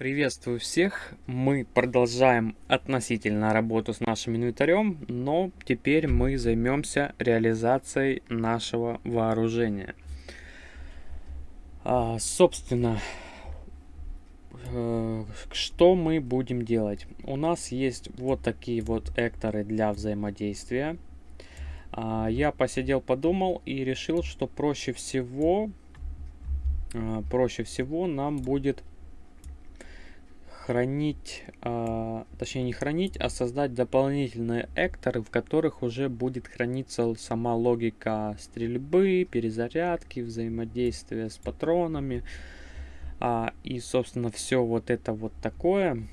Приветствую всех! Мы продолжаем относительно работу с нашим инвентарем, но теперь мы займемся реализацией нашего вооружения. А, собственно, э, что мы будем делать? У нас есть вот такие вот экторы для взаимодействия. А, я посидел, подумал и решил, что проще всего, а, проще всего нам будет хранить, э, точнее не хранить, а создать дополнительные экторы, в которых уже будет храниться сама логика стрельбы, перезарядки, взаимодействия с патронами. А, и, собственно, все вот это вот такое.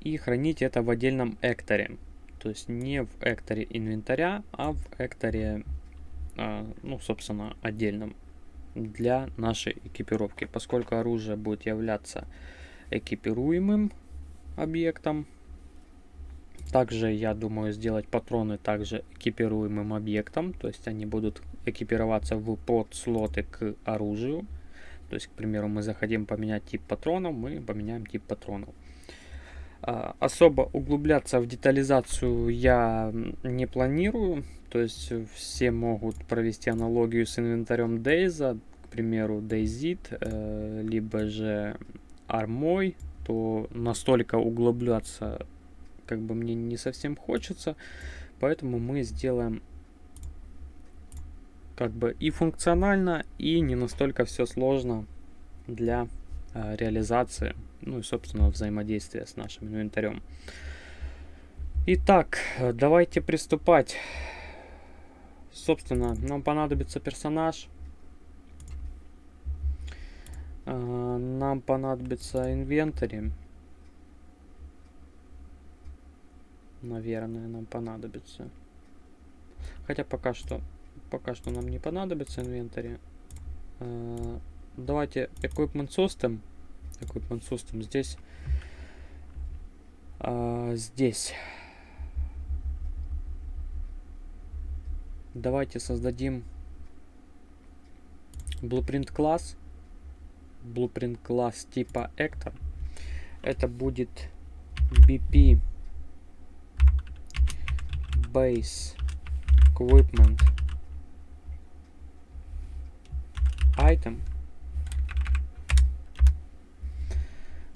И хранить это в отдельном экторе. То есть не в экторе инвентаря, а в экторе, э, ну, собственно, отдельном для нашей экипировки. Поскольку оружие будет являться экипируемым объектом. Также я думаю сделать патроны также экипируемым объектом, то есть они будут экипироваться в подслоты к оружию. То есть, к примеру, мы захотим поменять тип патронов, мы поменяем тип патронов. А, особо углубляться в детализацию я не планирую. То есть все могут провести аналогию с инвентарем Дейза, к примеру, Дейзит, э, либо же армой, то настолько углубляться как бы мне не совсем хочется. Поэтому мы сделаем как бы и функционально, и не настолько все сложно для э, реализации, ну и, собственно, взаимодействия с нашим инвентарем. Итак, давайте приступать. Собственно, нам понадобится персонаж. А, нам понадобится инвентарь. Наверное, нам понадобится. Хотя пока что, пока что нам не понадобится инвентарь. А, давайте equipment system. Equipment system здесь. А, здесь. Давайте создадим blueprint класс blueprint класс типа Actor. Это будет BP Base Equipment Item,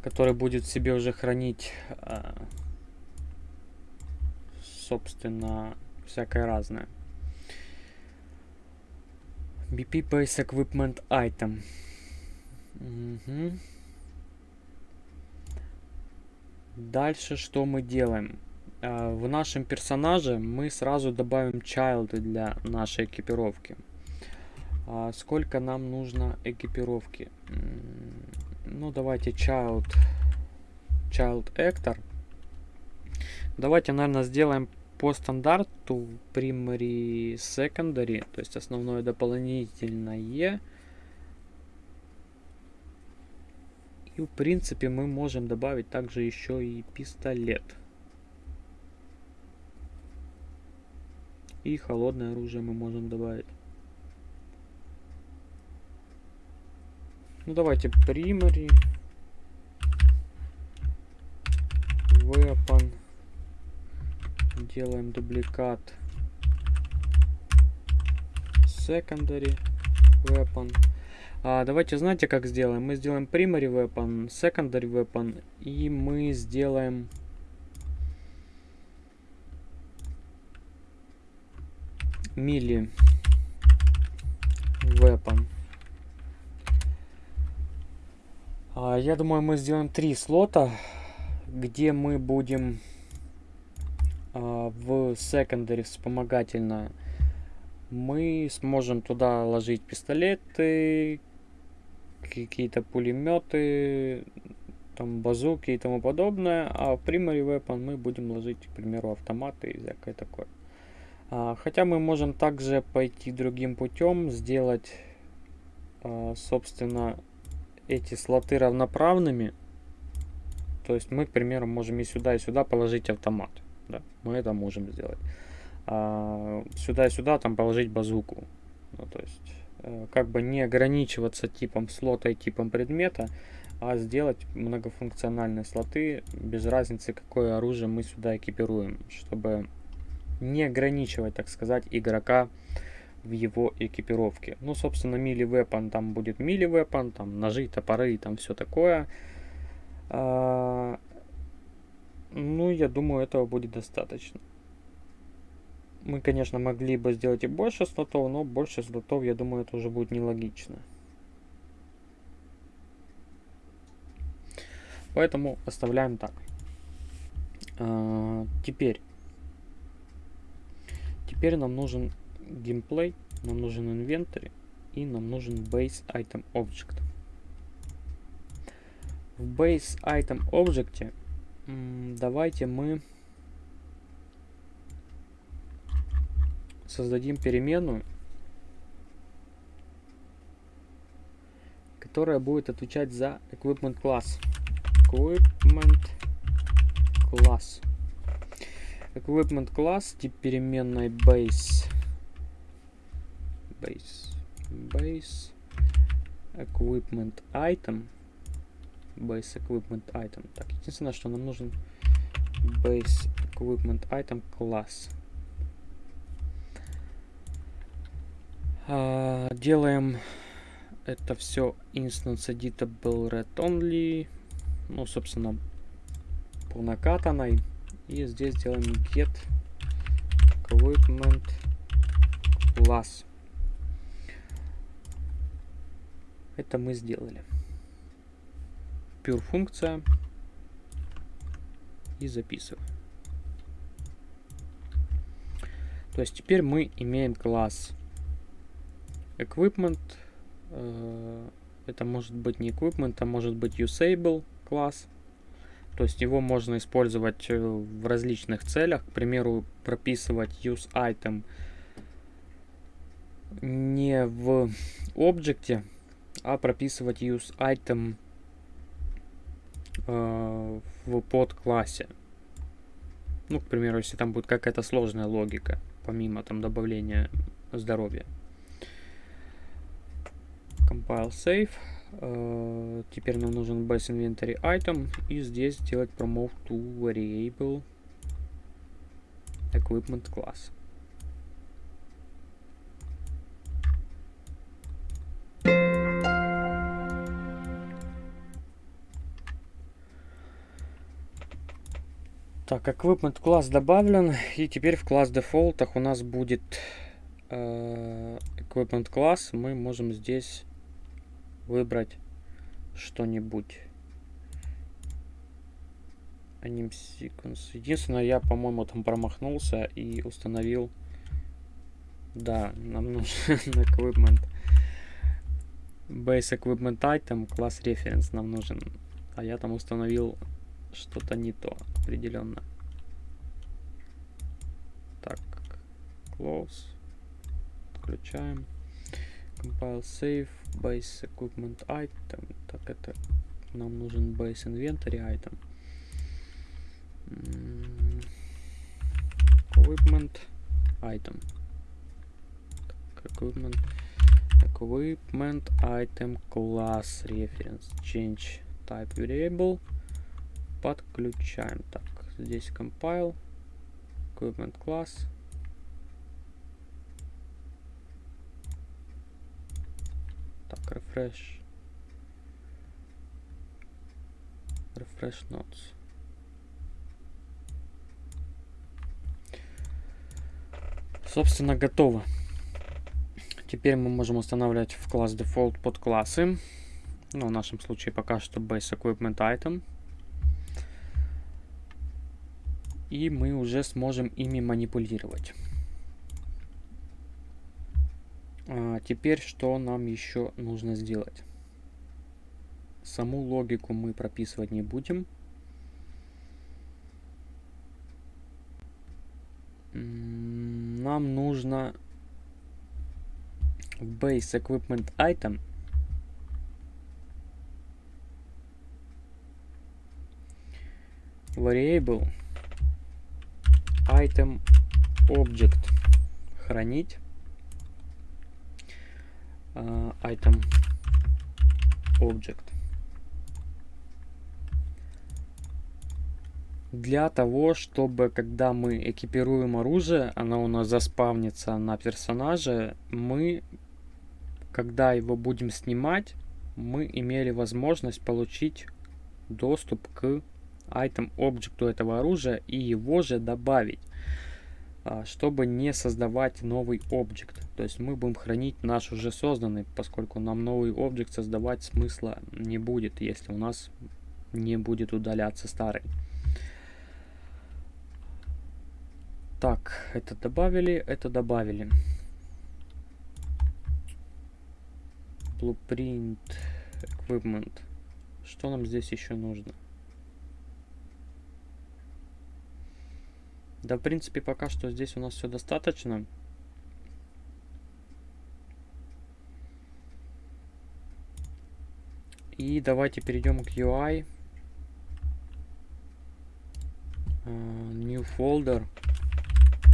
который будет себе уже хранить, а, собственно, всякое разное. BP Base Equipment Item. Угу. Дальше что мы делаем? А, в нашем персонаже мы сразу добавим child для нашей экипировки. А сколько нам нужно экипировки? Ну, давайте child, child actor. Давайте, наверное, сделаем по стандарту primary secondary, то есть основное дополнительное И в принципе мы можем добавить также еще и пистолет. И холодное оружие мы можем добавить. Ну давайте primary weapon делаем дубликат. Secondary weapon а, давайте, знаете, как сделаем? Мы сделаем primary weapon, secondary weapon, и мы сделаем... Мили weapon. А, я думаю, мы сделаем три слота, где мы будем а, в secondary вспомогательно мы сможем туда ложить пистолеты, какие-то пулеметы, там базуки и тому подобное, а в primary weapon мы будем ложить, к примеру, автоматы и всякое такое. А, хотя мы можем также пойти другим путем, сделать, а, собственно, эти слоты равноправными. То есть мы, к примеру, можем и сюда, и сюда положить автомат. Да, мы это можем сделать. А, сюда и сюда там положить базуку. Ну, то есть как бы не ограничиваться типом слота и типом предмета, а сделать многофункциональные слоты без разницы, какое оружие мы сюда экипируем, чтобы не ограничивать, так сказать, игрока в его экипировке. Ну, собственно, мили weapon там будет мили weapon, там ножи, топоры и там все такое. А, ну, я думаю, этого будет достаточно. Мы, конечно, могли бы сделать и больше слотов, но больше слотов, я думаю, это уже будет нелогично. Поэтому оставляем так. А, теперь. Теперь нам нужен геймплей, нам нужен инвентарь и нам нужен base item object. В base item object давайте мы создадим переменную, которая будет отвечать за equipment class. Equipment class. Equipment class тип переменной base. Base. Base. Equipment item. Base equipment item. Так, единственное, что нам нужен base equipment item class. Делаем это все instance editable red only. Ну, собственно, по накатанной. И здесь делаем get equipment class. Это мы сделали. Pure функция. И записываем. То есть теперь мы имеем класс Equipment. Э, это может быть не equipment, а может быть usable класс. То есть его можно использовать э, в различных целях. К примеру, прописывать use item не в объекте, а прописывать use item э, в подклассе. Ну, к примеру, если там будет какая-то сложная логика, помимо там добавления здоровья. Compile Save. Uh, теперь нам нужен base inventory item. И здесь сделать promote to variable equipment class. Так, equipment класс добавлен. И теперь в класс дефолтах у нас будет э, equipment класс. Мы можем здесь выбрать что-нибудь. Anim sequence. Единственное, я, по-моему, там промахнулся и установил... Да, нам нужен equipment. Base equipment item, класс reference нам нужен. А я там установил что-то не то определенно. Так, close. Включаем. Compile save base equipment item. Так, это нам нужен base inventory item. Equipment item. Equipment equipment item class reference change type variable подключаем так здесь compile equipment class Так, refresh. Refresh notes. Собственно, готово. Теперь мы можем устанавливать в класс default под классы. Ну, в нашем случае пока что base equipment item. И мы уже сможем ими манипулировать. А, теперь что нам еще нужно сделать? Саму логику мы прописывать не будем. Нам нужно в base equipment item variable item object хранить Э, item object. Для того, чтобы когда мы экипируем оружие, оно у нас заспавнится на персонаже, мы, когда его будем снимать, мы имели возможность получить доступ к item объекту этого оружия и его же добавить чтобы не создавать новый объект. То есть мы будем хранить наш уже созданный, поскольку нам новый объект создавать смысла не будет, если у нас не будет удаляться старый. Так, это добавили, это добавили. Blueprint, equipment. Что нам здесь еще нужно? Да, в принципе, пока что здесь у нас все достаточно. И давайте перейдем к UI. Uh, new folder.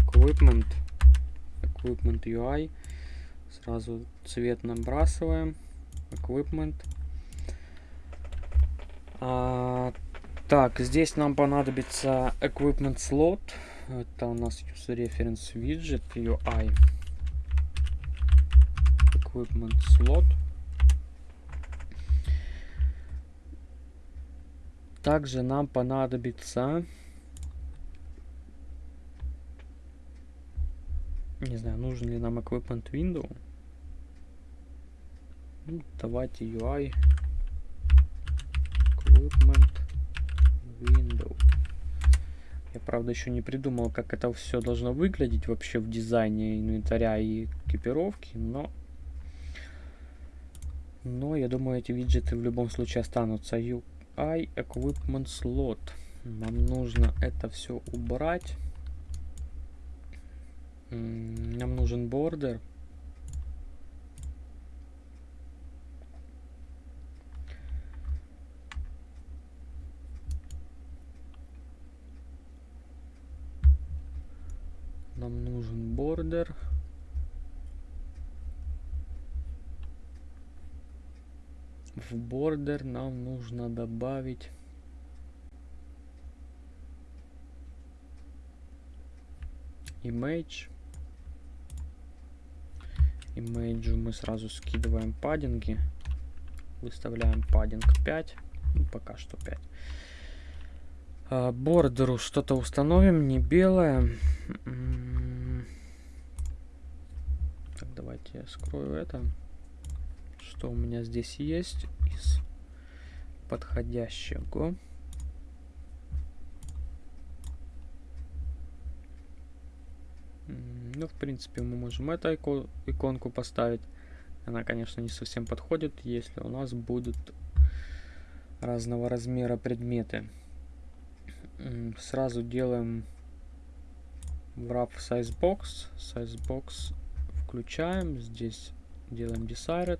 Equipment. Equipment UI. Сразу цвет набрасываем. Equipment. А, так, здесь нам понадобится Equipment Slot. Это у нас User Reference Widget UI. Equipment Slot. Также нам понадобится... Не знаю, нужен ли нам Equipment Window. Ну, давайте UI. Equipment Window. Я, правда, еще не придумал, как это все должно выглядеть вообще в дизайне инвентаря и экипировки, но... Но, я думаю, эти виджеты в любом случае останутся. UI Equipment Slot. Нам нужно это все убрать. Нам нужен бордер. Нам бордер. В бордер нам нужно добавить image имейджу мы сразу скидываем паддинги. Выставляем паддинг 5. Ну, пока что 5. А, бордеру что-то установим, не белое. М-м-м. Так, давайте я скрою это. Что у меня здесь есть из подходящего. Ну, в принципе, мы можем эту ико иконку поставить. Она, конечно, не совсем подходит, если у нас будут разного размера предметы. Сразу делаем wrap size box. Size box включаем. Здесь делаем desired.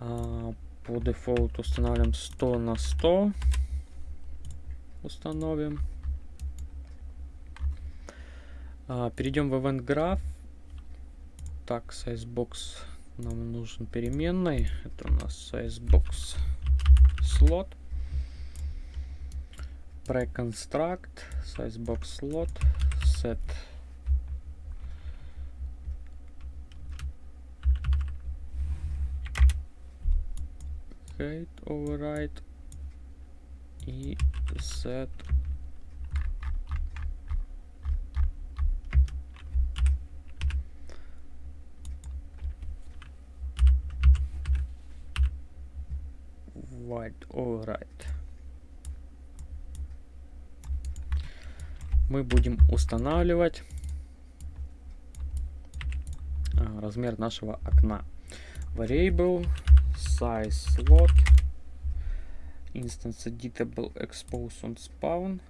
А, по дефолту устанавливаем 100 на 100. Установим. А, перейдем в Event Graph. Так, sizebox нам нужен переменной. Это у нас sizebox slot. Preconstruct sizebox slot set height override и set. White alright мы будем устанавливать а, размер нашего окна. Variable size slot instance editable expose on spawn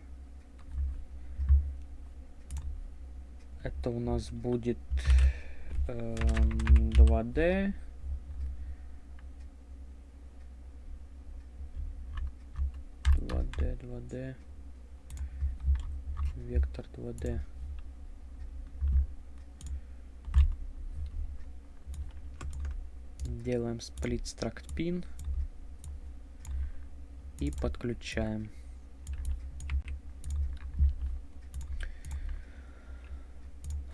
это у нас будет э, 2d 2D, 2D. Вектор 2D. делаем split struct pin и подключаем.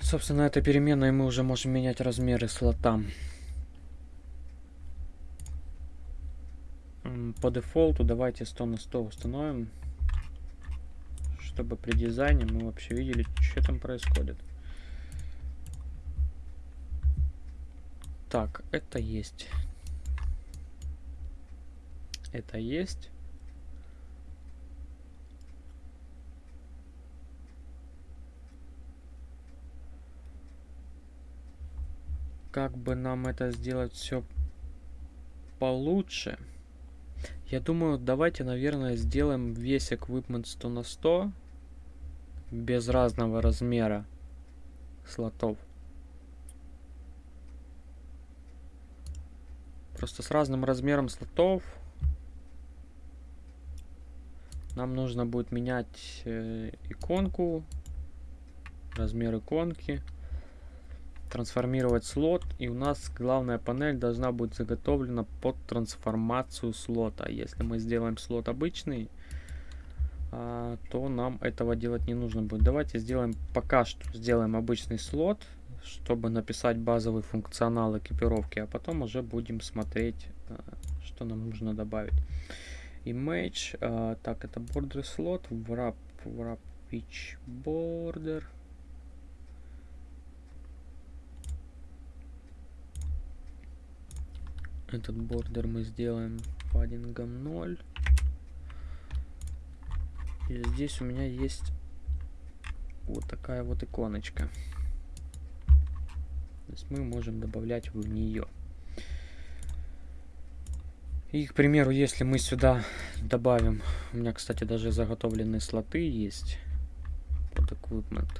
Собственно, этой переменной мы уже можем менять размеры слота. По дефолту давайте 100 на 100 установим, чтобы при дизайне мы вообще видели, что там происходит. Так, это есть. Это есть. как бы нам это сделать все получше. Я думаю, давайте, наверное, сделаем весь equipment 100 на 100 без разного размера слотов. Просто с разным размером слотов нам нужно будет менять э, иконку, размер иконки трансформировать слот, и у нас главная панель должна быть заготовлена под трансформацию слота. Если мы сделаем слот обычный, а, то нам этого делать не нужно будет. Давайте сделаем пока что сделаем обычный слот, чтобы написать базовый функционал экипировки, а потом уже будем смотреть, а, что нам нужно добавить. Image, а, так это border slot, wrap, wrap pitch border. Этот бордер мы сделаем паддингом 0. И здесь у меня есть вот такая вот иконочка. То есть мы можем добавлять в нее. И, к примеру, если мы сюда добавим... У меня, кстати, даже заготовленные слоты есть под equipment.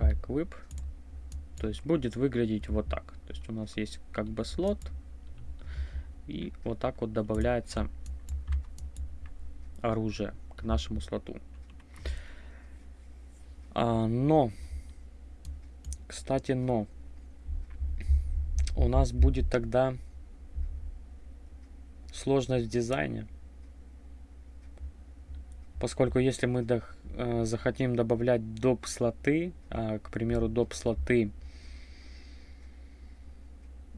Equip. То есть будет выглядеть вот так. То есть у нас есть как бы слот. И вот так вот добавляется оружие к нашему слоту. А, но, кстати, но, у нас будет тогда сложность в дизайне. Поскольку если мы до, э, захотим добавлять доп слоты, э, к примеру, доп слоты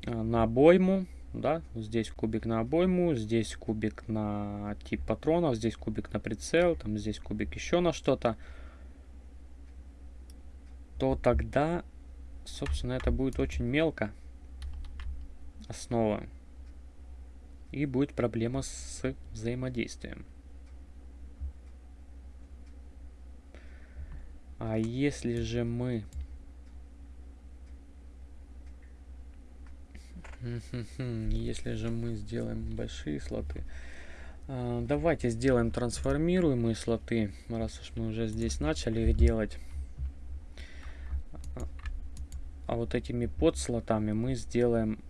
Э, на обойму, да, здесь кубик на обойму, здесь кубик на тип патронов, здесь кубик на прицел, там здесь кубик еще на что-то, то тогда, собственно, это будет очень мелко основа. И будет проблема с взаимодействием. А если же мы Если же мы сделаем большие слоты. А, давайте сделаем трансформируемые слоты, раз уж мы уже здесь начали их делать. А вот этими подслотами мы сделаем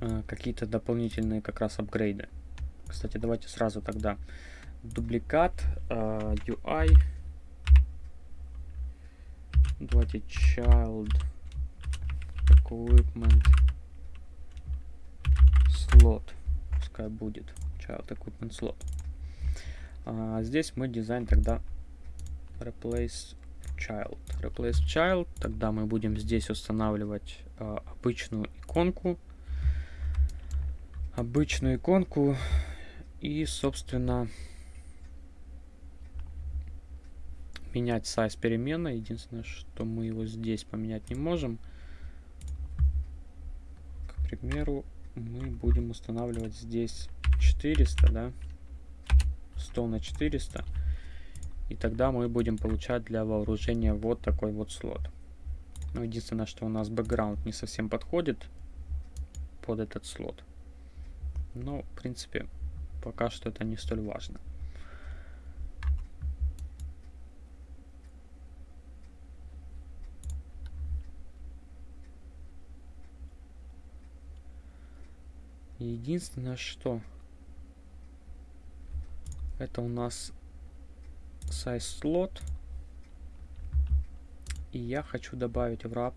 а, какие-то дополнительные как раз апгрейды. Кстати, давайте сразу тогда дубликат UI а, Давайте child equipment slot. Пускай будет child equipment slot. А здесь мы дизайн тогда replace child. Replace child. Тогда мы будем здесь устанавливать а, обычную иконку. Обычную иконку. И, собственно, менять size переменной. Единственное, что мы его здесь поменять не можем. К примеру, мы будем устанавливать здесь 400, да? 100 на 400. И тогда мы будем получать для вооружения вот такой вот слот. Но единственное, что у нас бэкграунд не совсем подходит под этот слот. Но, в принципе, пока что это не столь важно. Единственное, что это у нас size slot. И я хочу добавить в wrap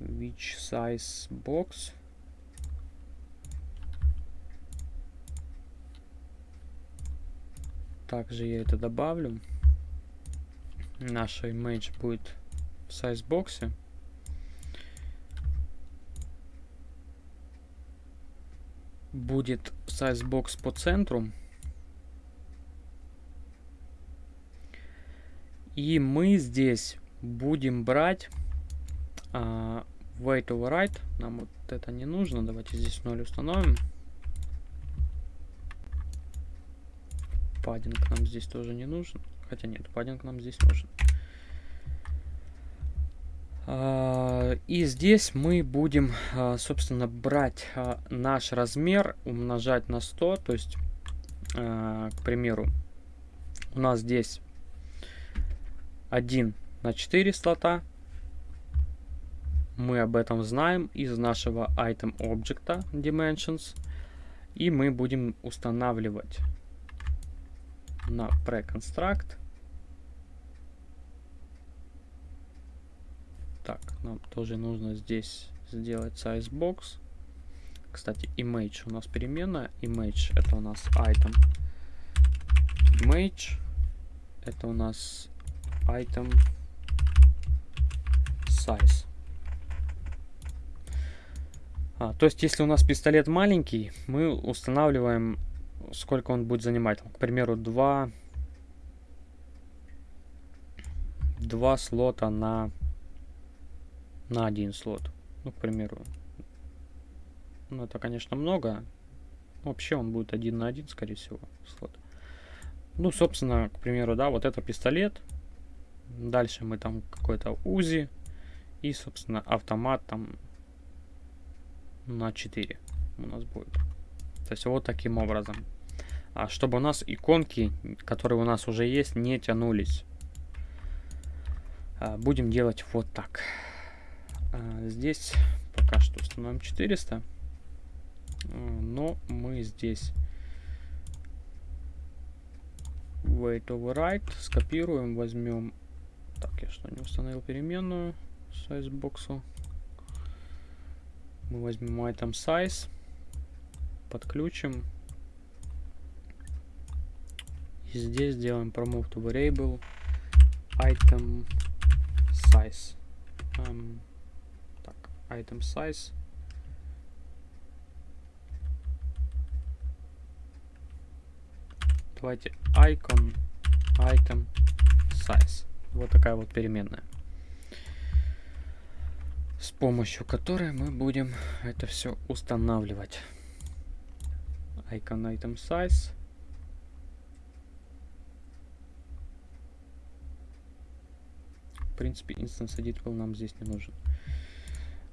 which size box. Также я это добавлю. Наша image будет в size боксе. Будет сайзбокс по центру. И мы здесь будем брать а, wait override. Нам вот это не нужно. Давайте здесь 0 установим. Паддинг нам здесь тоже не нужен. Хотя нет, паддинг нам здесь нужен. И здесь мы будем, а, собственно, брать а, наш размер, умножать на 100. То есть, к примеру, у нас здесь 1 на 4 слота. Мы об этом знаем из нашего item object dimensions. И мы будем устанавливать на preconstruct. Так, нам тоже нужно здесь сделать size box. Кстати, image у нас переменная. Image это у нас item. Image это у нас item size. А, то есть, если у нас пистолет маленький, мы устанавливаем, сколько он будет занимать. К примеру, 2, 2 слота на, на один слот. Ну, к примеру. Ну, это, конечно, много. Вообще он будет один на один, скорее всего, слот. Ну, собственно, к примеру, да, вот это пистолет. Дальше мы там какой-то УЗИ. И, собственно, автомат там на 4 у нас будет. То есть вот таким образом. А чтобы у нас иконки, которые у нас уже есть, не тянулись. А, будем делать вот так. А, здесь пока что установим 400. А, но мы здесь wait override скопируем, возьмем так, я что, не установил переменную size боксу. Мы возьмем item size, подключим. И здесь сделаем promove to variable item size. Um, item size. Давайте icon item size. Вот такая вот переменная. С помощью которой мы будем это все устанавливать. Icon item size. В принципе, Instance Editable нам здесь не нужен.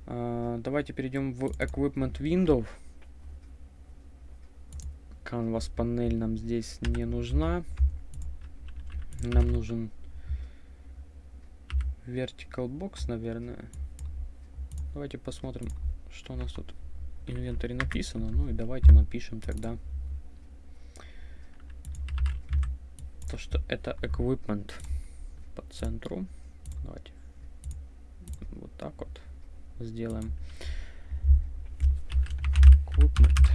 Uh, давайте перейдем в Equipment Window. Canvas панель нам здесь не нужна. Нам нужен vertical box, наверное. Давайте посмотрим, что у нас тут в инвентаре написано. Ну и давайте напишем тогда то, что это equipment по центру. Давайте вот так вот сделаем. Equipment.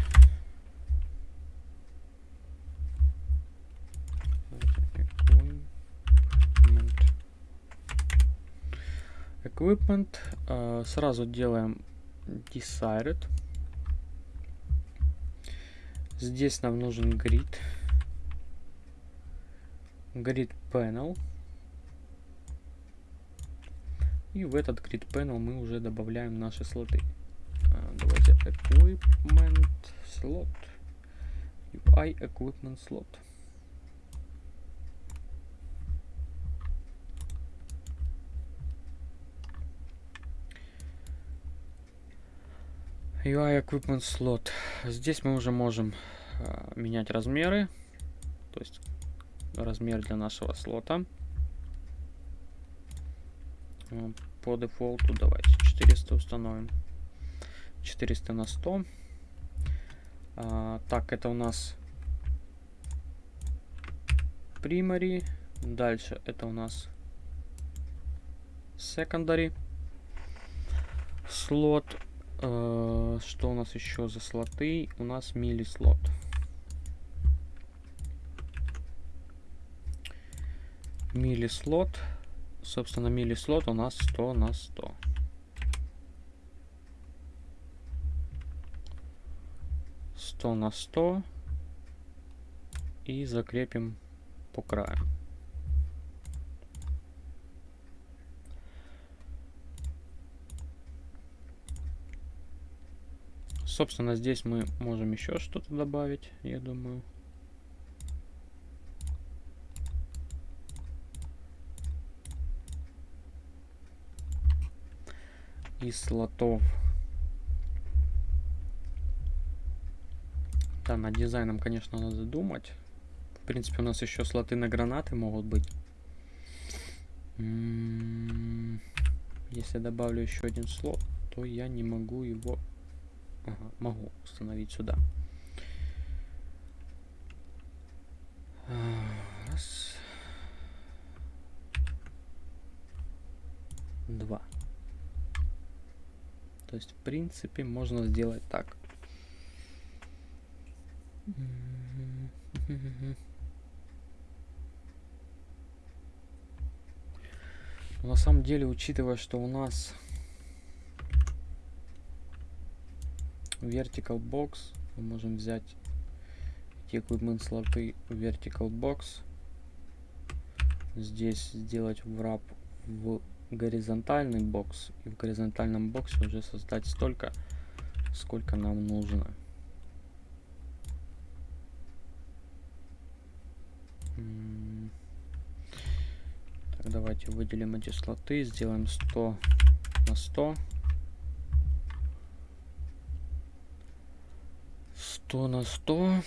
equipment. Uh, сразу делаем desired. Здесь нам нужен grid. Grid panel. И в этот grid panel мы уже добавляем наши слоты. Uh, давайте equipment slot. UI equipment slot. UI Equipment Slot. Здесь мы уже можем э, менять размеры. То есть размер для нашего слота. По дефолту давайте 400 установим. 400 на 100. А, так, это у нас primary. Дальше это у нас secondary слот. Э, что у нас еще за слоты? У нас мили слот. Мили слот. Собственно, мили слот у нас 100 на 100. Сто на сто и закрепим по краю. Собственно, здесь мы можем еще что-то добавить, я думаю. Слотов. Да, над дизайном, конечно, надо думать. В принципе, у нас еще слоты на гранаты могут быть. М-м-м, если добавлю еще один слот, то я не могу его Ага, могу установить сюда. Раз. То есть, в принципе, можно сделать так. на самом деле, учитывая, что у нас vertical box мы можем взять эти equipment слоты vertical box здесь сделать wrap в горизонтальный бокс. И в горизонтальном боксе уже создать столько сколько нам нужно. Так давайте выделим эти слоты сделаем 100 на 100 100 на 100.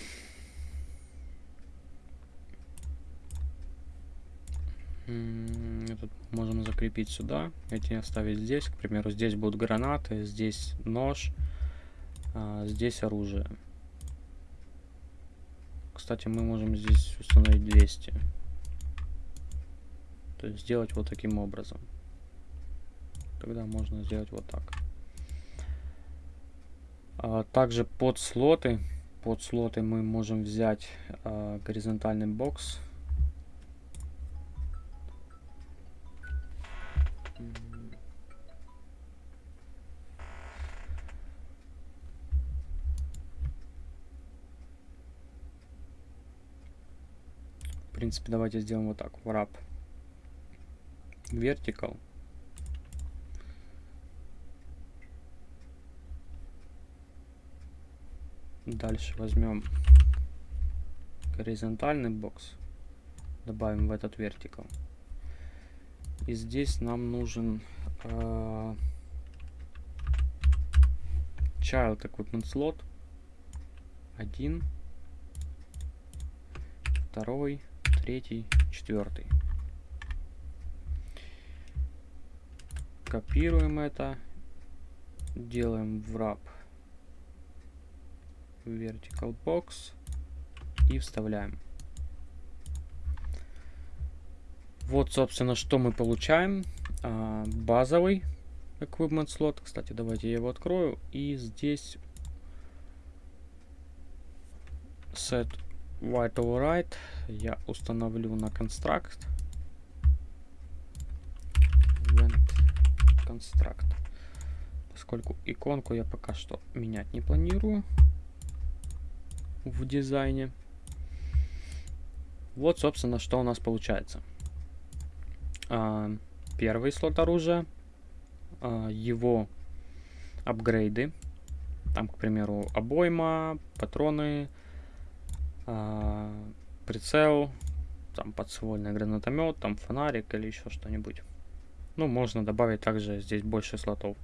Этот можем закрепить сюда. Эти оставить здесь. К примеру, здесь будут гранаты, здесь нож, а здесь оружие. Кстати, мы можем здесь установить 200. То есть сделать вот таким образом. Тогда можно сделать вот так. А, также под слоты, под слоты мы можем взять а, горизонтальный бокс. Принципе, давайте сделаем вот так. Wrap. Vertical. Дальше возьмем горизонтальный бокс, добавим в этот вертикал. И здесь нам нужен э, child equipment slot. Один, второй, третий, четвертый. Копируем это, делаем wrap vertical box и вставляем. Вот, собственно, что мы получаем. А, базовый equipment слот. Кстати, давайте я его открою. И здесь set white override я установлю на construct. Construct. Поскольку иконку я пока что менять не планирую в дизайне. Вот, собственно, что у нас получается. А, первый слот оружия, а, его апгрейды. Там, к примеру, обойма, патроны, прицел, там подствольный гранатомет, там фонарик или еще что-нибудь. Ну, можно добавить также здесь больше слотов.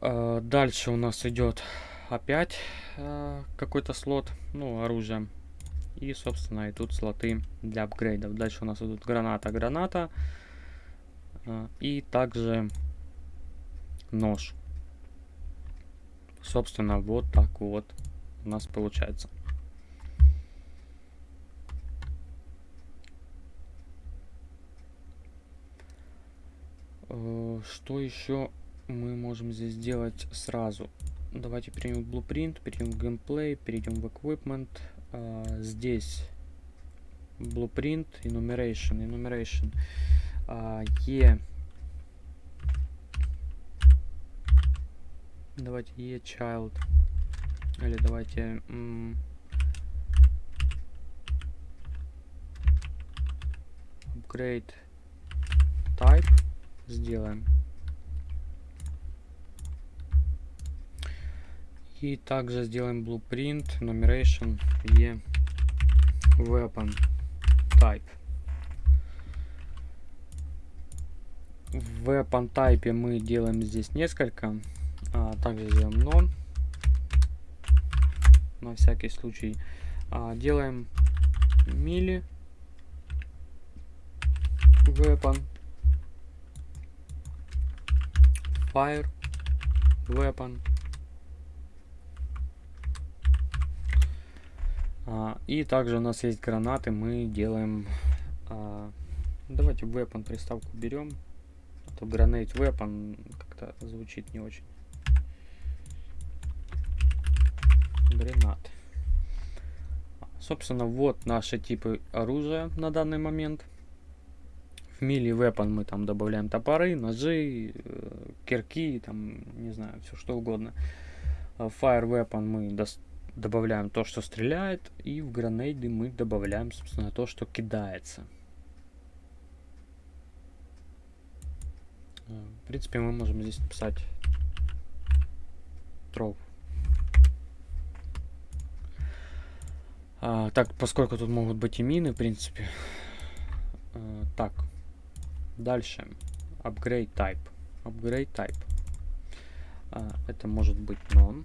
Дальше у нас идет опять э, какой-то слот, ну, оружие. И, собственно, идут слоты для апгрейдов. Дальше у нас идут граната, граната. Э, и также нож. Собственно, вот так вот у нас получается. Э, что еще мы можем здесь сделать сразу? Давайте перейдем в Blueprint, перейдем в Gameplay, перейдем в Equipment. А, здесь blueprint, enumeration, enumeration, e, давайте e child, или давайте upgrade type сделаем. И также сделаем blueprint, enumeration, e weapon type. В weapon type мы делаем здесь несколько. А, также сделаем non. На всякий случай. А, делаем мили weapon fire weapon А, и также у нас есть гранаты, мы делаем... А, давайте weapon приставку берем. А то grenade weapon как-то звучит не очень. Гранат. Собственно, вот наши типы оружия на данный момент. В мили weapon мы там добавляем топоры, ножи, э, кирки, там, не знаю, все что угодно. Fire weapon мы добавляем то, что стреляет, и в гранейды мы добавляем, собственно, то, что кидается. Э, в принципе, мы можем здесь написать throw. А, так, поскольку тут могут быть и мины, в принципе. А, так, дальше. Upgrade type. Upgrade type. А, это может быть non.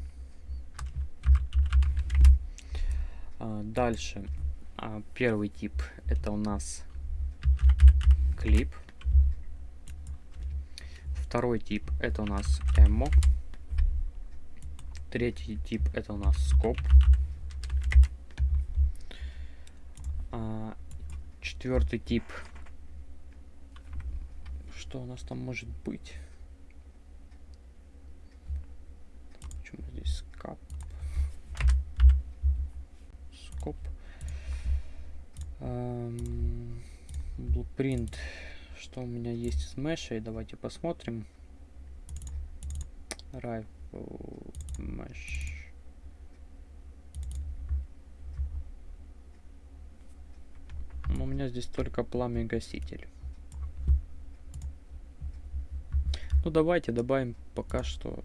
А, дальше. А, первый тип это у нас клип. Второй тип это у нас эмо. Третий тип это у нас скоп. А, четвертый тип. Что у нас там может быть? Почему здесь скап? скоп. Blueprint. Что у меня есть с мешей? Давайте посмотрим. Rifle mesh. Но у меня здесь только пламя гаситель. Ну давайте добавим пока что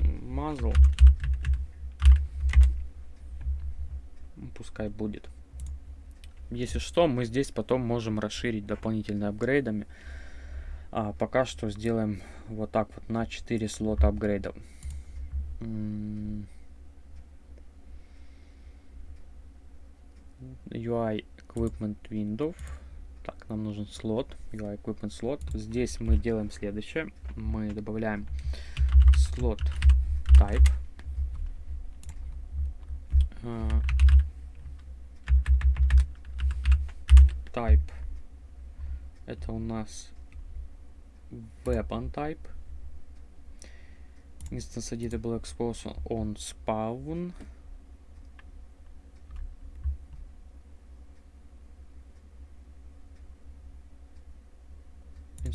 мазл. пускай будет. Если что, мы здесь потом можем расширить дополнительно апгрейдами. А пока что сделаем вот так вот на 4 слота апгрейдов. UI Equipment Window. Так, нам нужен слот. UI Equipment слот. Здесь мы делаем следующее. Мы добавляем слот type. Uh, type это у нас weapon type instance editable exposure on spawn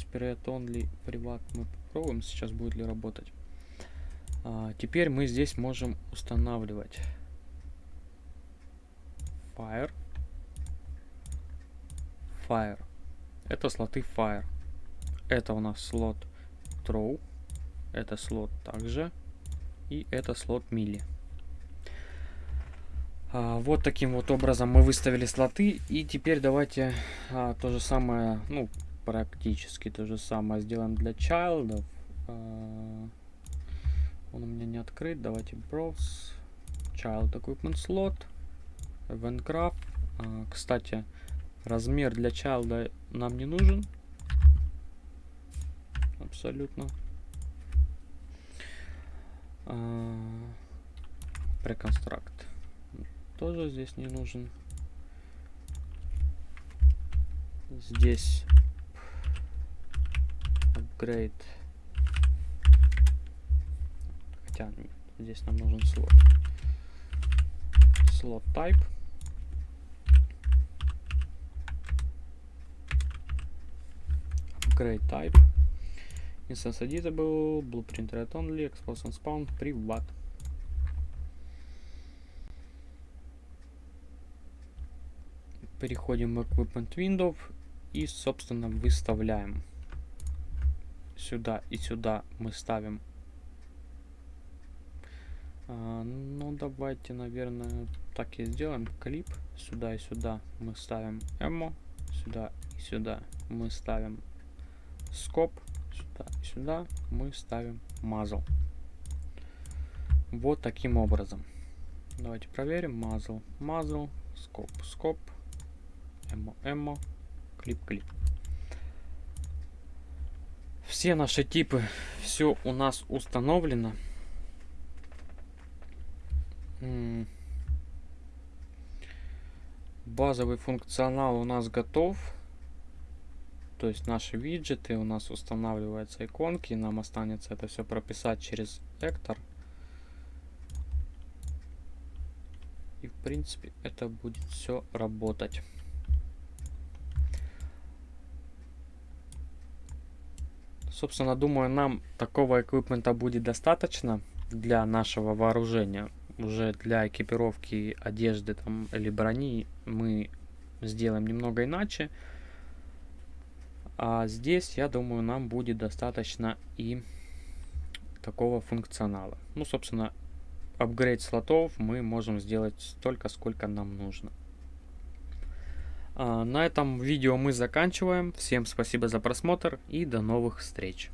inspired only приват мы попробуем сейчас будет ли работать а, теперь мы здесь можем устанавливать fire fire. Это слоты fire. Это у нас слот throw. Это слот также. И это слот мили. А, вот таким вот образом мы выставили слоты. И теперь давайте а, то же самое, ну, практически то же самое сделаем для child. А, он у меня не открыт. Давайте browse. Child equipment slot. Event graph. А, кстати, Размер для чайлда нам не нужен. Абсолютно. Преконстракт тоже здесь не нужен. Здесь upgrade. Хотя здесь нам нужен слот. Слот type. Upgrade type. Instance editable, blueprint read only, expose and spawn, privat. Переходим в equipment window и, собственно, выставляем. Сюда и сюда мы ставим. А, ну, давайте, наверное, так и сделаем. Клип. Сюда и сюда мы ставим эмо. Сюда и сюда мы ставим скоп. Сюда и сюда мы ставим мазл. Вот таким образом. Давайте проверим. Мазл, мазл, скоп, скоп, эмо, эмо, клип, клип. Все наши типы, все у нас установлено. Базовый функционал у нас готов. То есть наши виджеты, у нас устанавливаются иконки. Нам останется это все прописать через Эктор. И в принципе это будет все работать. Собственно, думаю, нам такого эквипмента будет достаточно для нашего вооружения. Уже для экипировки одежды там, или брони мы сделаем немного иначе. А здесь, я думаю, нам будет достаточно и такого функционала. Ну, собственно, апгрейд слотов мы можем сделать столько, сколько нам нужно. А, на этом видео мы заканчиваем. Всем спасибо за просмотр и до новых встреч.